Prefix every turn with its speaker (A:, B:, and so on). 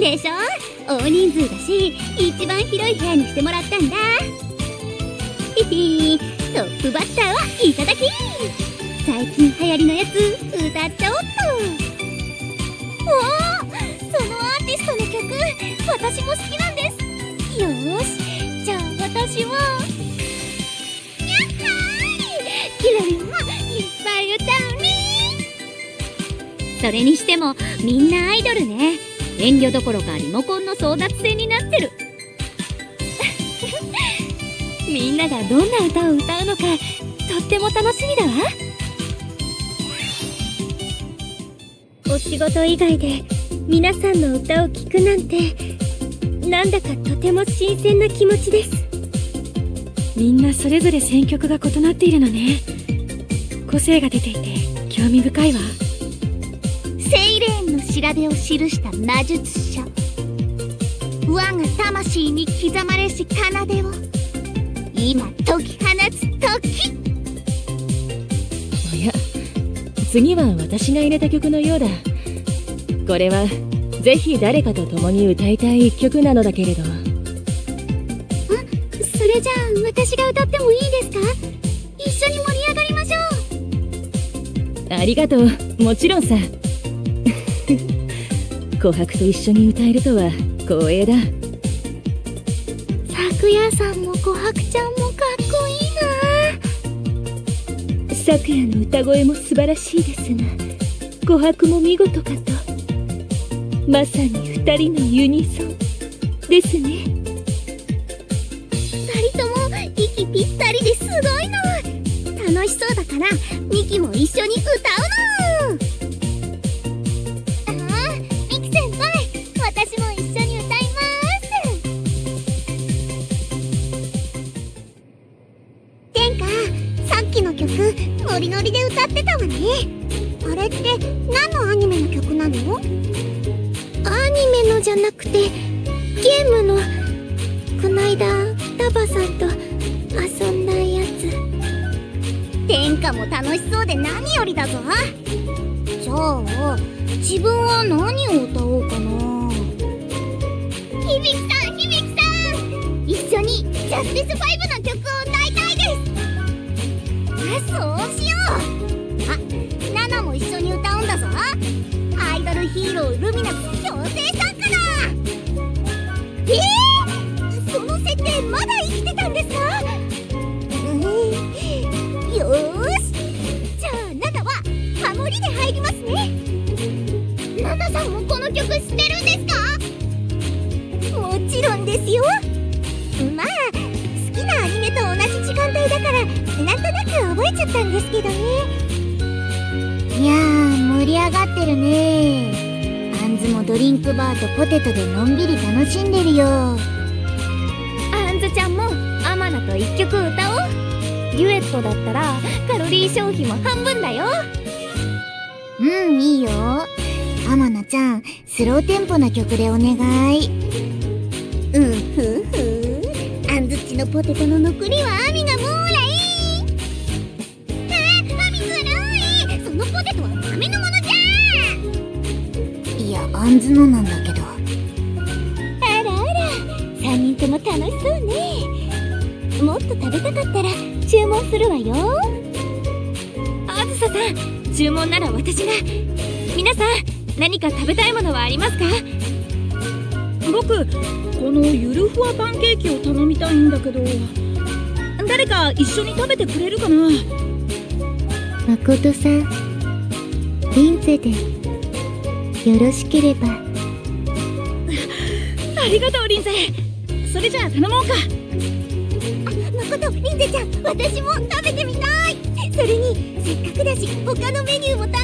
A: でしょ？大人数だし一番広い部屋にしてもらったんだ。ヒヒトップバッターはいただき。最近流行りのやつ歌っちゃおっと。おおそのアーティストの曲私も好きなんです。よしじゃあ私はやっはーいキラリンもいっぱい歌うね。それにしてもみんなアイドルね。遠慮どころかリモコンの争奪戦になってる。みんながどんな歌を歌うのかとっても楽しみだわ。お仕事以外で皆さんの歌を聴くなんてなんだかとても新鮮な気持ちです。
B: みんなそれぞれ選曲が異なっているのね。個性が出ていて興味深いわ。
A: セイレーンの調べを記した魔術書我が魂に刻まれし奏でを。今解き放つ時
C: 次は私が入れた曲のようだ。これはぜひ誰かと共に歌いたい一曲なのだけれど。
A: それじゃあ私が歌ってもいいですか？一緒に盛り上がりましょう。
C: ありがとう。もちろんさ。琥珀と一緒に歌えるとは光栄だ。
A: 咲夜さんも琥珀ちゃんもかっこいい
C: 昨夜の歌声も素晴らしいですが琥珀も見事かと。まさに2人のユニゾンですね。
A: 2人とも息ぴったりですごいの。楽しそうだからミキも一緒に歌うの。っきの曲ノリノリで歌ってたわね。あれって何のアニメの曲なの？アニメのじゃなくてゲームのこないだ双葉さんと遊んだやつ。天下も楽しそうで何よりだぞ。じゃあ自分は何を歌おうかな。響さん響さん！一緒にジャスティス5の曲をそうしよう。あナナも一緒に歌うんだぞ。アイドルヒーロールミナス強制参加だ。えー、その設定まだ生きてたんですか？うんよーし。じゃあナナはハモリで入りますね。ナナさんもこの曲知ってるんですか？もちろんですよ。く覚えちゃったんですけどね。いやー盛り上がってるね。あんずもドリンクバーとポテトでのんびり楽しんでるよ。あんずちゃんもアマナと一曲歌おう。デュエットだったらカロリー消費も半分だよ。うんいいよ。アマナちゃんスローテンポな曲でお願い。うんふんふ。んあんずっちのポテトの残りはアミあんずのなんだけど。あらあら3人とも楽しそうね。もっと食べたかったら注文するわよ。
B: あずささん注文なら私が。皆さん何か食べたいものはありますか？
D: 僕このゆるふわパンケーキを頼みたいんだけど。誰か一緒に食べてくれるかな？
A: 誠さんリンゼでよろしければ。
D: ありがとうリンゼ。それじゃあ頼もうか。
A: 誠リンゼちゃん私も食べてみたい。それにせっかくだし他のメニューも頼も